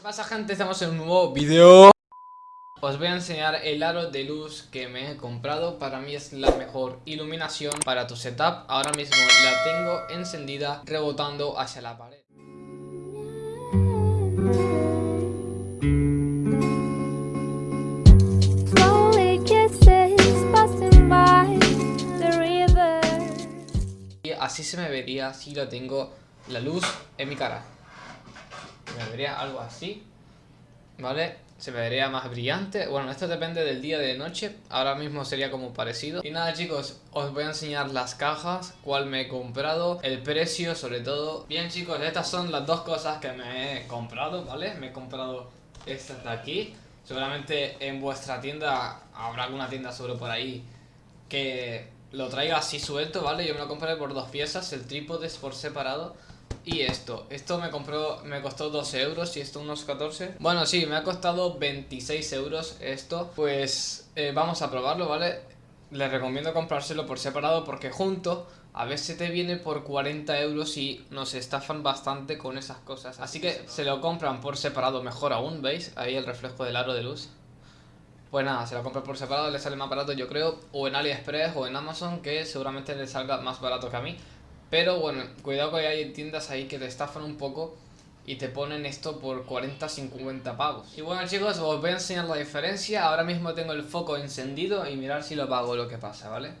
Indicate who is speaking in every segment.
Speaker 1: ¿Qué pasa gente? Estamos en un nuevo video. Os voy a enseñar el aro de luz que me he comprado. Para mí es la mejor iluminación para tu setup. Ahora mismo la tengo encendida rebotando hacia la pared. Y así se me vería si lo tengo la luz en mi cara me vería algo así, ¿vale? Se me vería más brillante, bueno, esto depende del día de noche, ahora mismo sería como parecido Y nada chicos, os voy a enseñar las cajas, cuál me he comprado, el precio sobre todo Bien chicos, estas son las dos cosas que me he comprado, ¿vale? Me he comprado estas de aquí Seguramente en vuestra tienda habrá alguna tienda sobre por ahí que lo traiga así suelto, ¿vale? Yo me lo compré por dos piezas, el trípode es por separado y esto, esto me compró, me costó 12 euros y esto unos 14 Bueno sí, me ha costado 26 euros esto. Pues eh, vamos a probarlo, ¿vale? Les recomiendo comprárselo por separado porque junto a veces te viene por 40 euros y nos estafan bastante con esas cosas. Así que se lo compran por separado mejor aún, ¿veis? Ahí el reflejo del aro de luz. Pues nada, se lo compran por separado, le sale más barato yo creo O en AliExpress o en Amazon que seguramente le salga más barato que a mí pero bueno, cuidado que hay tiendas ahí que te estafan un poco y te ponen esto por 40-50 pavos. Y bueno chicos, os voy a enseñar la diferencia. Ahora mismo tengo el foco encendido y mirar si lo apago lo que pasa, ¿vale?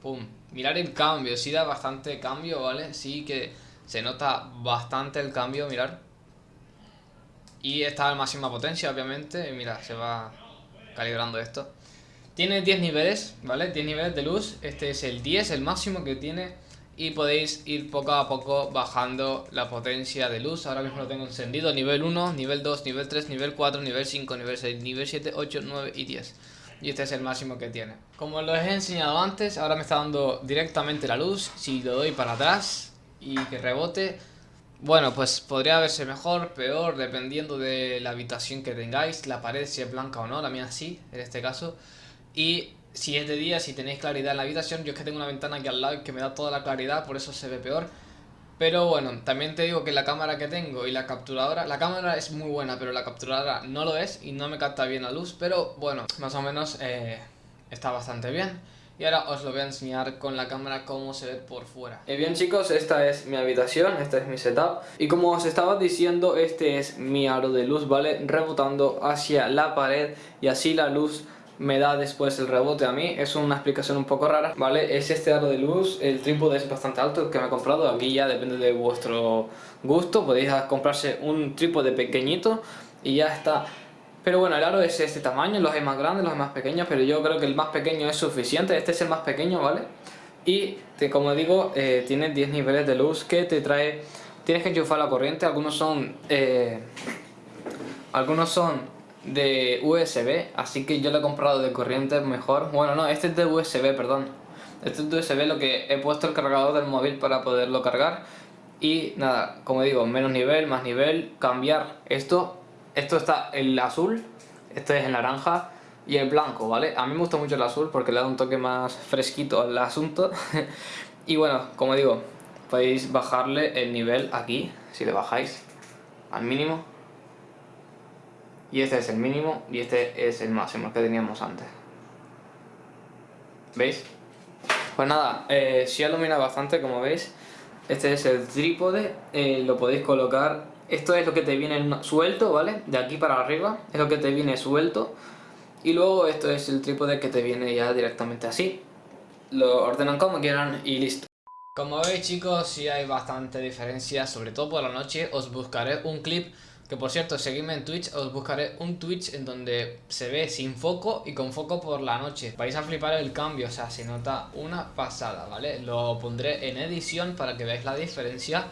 Speaker 1: Pum. Mirar el cambio, sí da bastante cambio, ¿vale? Sí que se nota bastante el cambio, mirar. Y está a máxima potencia, obviamente. Y mira, se va calibrando esto. Tiene 10 niveles, ¿vale? 10 niveles de luz. Este es el 10, el máximo que tiene. Y podéis ir poco a poco bajando la potencia de luz. Ahora mismo lo tengo encendido. Nivel 1, nivel 2, nivel 3, nivel 4, nivel 5, nivel 6, nivel 7, 8, 9 y 10. Y este es el máximo que tiene. Como os he enseñado antes, ahora me está dando directamente la luz. Si lo doy para atrás y que rebote... Bueno, pues podría verse mejor, peor, dependiendo de la habitación que tengáis. La pared si es blanca o no, la mía sí, en este caso. Y si es de día, si tenéis claridad en la habitación, yo es que tengo una ventana aquí al lado que me da toda la claridad, por eso se ve peor. Pero bueno, también te digo que la cámara que tengo y la capturadora, la cámara es muy buena, pero la capturadora no lo es y no me capta bien la luz, pero bueno, más o menos eh, está bastante bien. Y ahora os lo voy a enseñar con la cámara cómo se ve por fuera. Y eh, bien chicos, esta es mi habitación, esta es mi setup. Y como os estaba diciendo, este es mi aro de luz, ¿vale? Rebotando hacia la pared y así la luz me da después el rebote a mí, es una explicación un poco rara, ¿vale? Es este aro de luz, el trípode es bastante alto que me he comprado, aquí ya depende de vuestro gusto, podéis comprarse un trípode pequeñito y ya está. Pero bueno, el aro es este tamaño, los hay más grandes, los hay más pequeños, pero yo creo que el más pequeño es suficiente, este es el más pequeño, ¿vale? Y como digo, eh, tiene 10 niveles de luz que te trae, tienes que enchufar la corriente, algunos son... Eh, algunos son de USB, así que yo lo he comprado de corriente mejor. Bueno, no, este es de USB, perdón. Este es de USB, lo que he puesto el cargador del móvil para poderlo cargar. Y nada, como digo, menos nivel, más nivel, cambiar esto. Esto está el azul, este es el naranja y el blanco, ¿vale? A mí me gusta mucho el azul porque le da un toque más fresquito al asunto. y bueno, como digo, podéis bajarle el nivel aquí, si le bajáis al mínimo y este es el mínimo y este es el máximo que teníamos antes. ¿Veis? Pues nada, eh, si ilumina bastante como veis. Este es el trípode, eh, lo podéis colocar. Esto es lo que te viene suelto, ¿vale? De aquí para arriba, es lo que te viene suelto. Y luego esto es el trípode que te viene ya directamente así. Lo ordenan como quieran y listo. Como veis chicos, sí hay bastante diferencia, sobre todo por la noche. Os buscaré un clip que por cierto, seguidme en Twitch, os buscaré un Twitch en donde se ve sin foco y con foco por la noche. Vais a flipar el cambio, o sea, se nota una pasada, ¿vale? Lo pondré en edición para que veáis la diferencia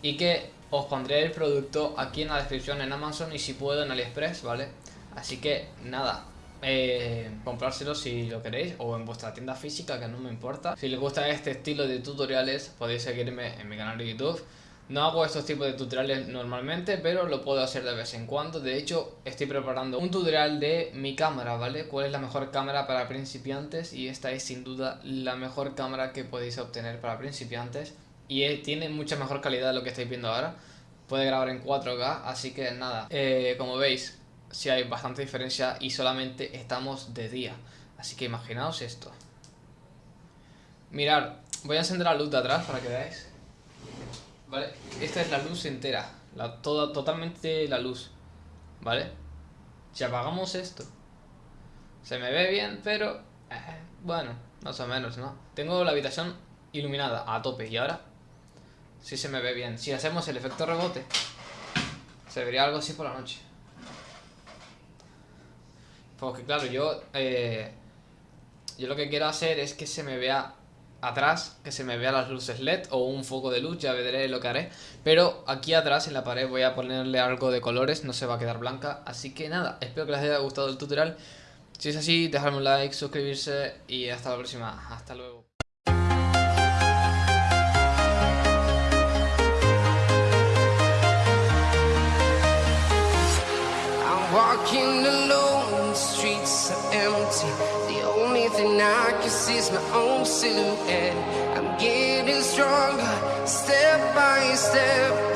Speaker 1: y que os pondré el producto aquí en la descripción en Amazon y si puedo en AliExpress, ¿vale? Así que nada, eh, comprárselo si lo queréis o en vuestra tienda física que no me importa. Si les gusta este estilo de tutoriales podéis seguirme en mi canal de YouTube. No hago estos tipos de tutoriales normalmente, pero lo puedo hacer de vez en cuando. De hecho, estoy preparando un tutorial de mi cámara, ¿vale? ¿Cuál es la mejor cámara para principiantes? Y esta es sin duda la mejor cámara que podéis obtener para principiantes. Y tiene mucha mejor calidad de lo que estáis viendo ahora. puede grabar en 4K, así que nada, eh, como veis, si hay bastante diferencia y solamente estamos de día. Así que imaginaos esto. Mirad, voy a encender la luz de atrás para que veáis. ¿Vale? Esta es la luz entera, la, toda, totalmente la luz. ¿Vale? Si apagamos esto, se me ve bien, pero... Eh, bueno, más o menos, ¿no? Tengo la habitación iluminada a tope y ahora sí se me ve bien. Si hacemos el efecto rebote, se vería algo así por la noche. Porque claro, yo... Eh, yo lo que quiero hacer es que se me vea atrás, que se me vea las luces LED o un foco de luz, ya veré lo que haré. Pero aquí atrás en la pared voy a ponerle algo de colores, no se va a quedar blanca. Así que nada, espero que les haya gustado el tutorial. Si es así, dejadme un like, suscribirse y hasta la próxima. Hasta luego. Walking alone, the streets are empty. The only thing I can see is my own silhouette. I'm getting stronger, step by step.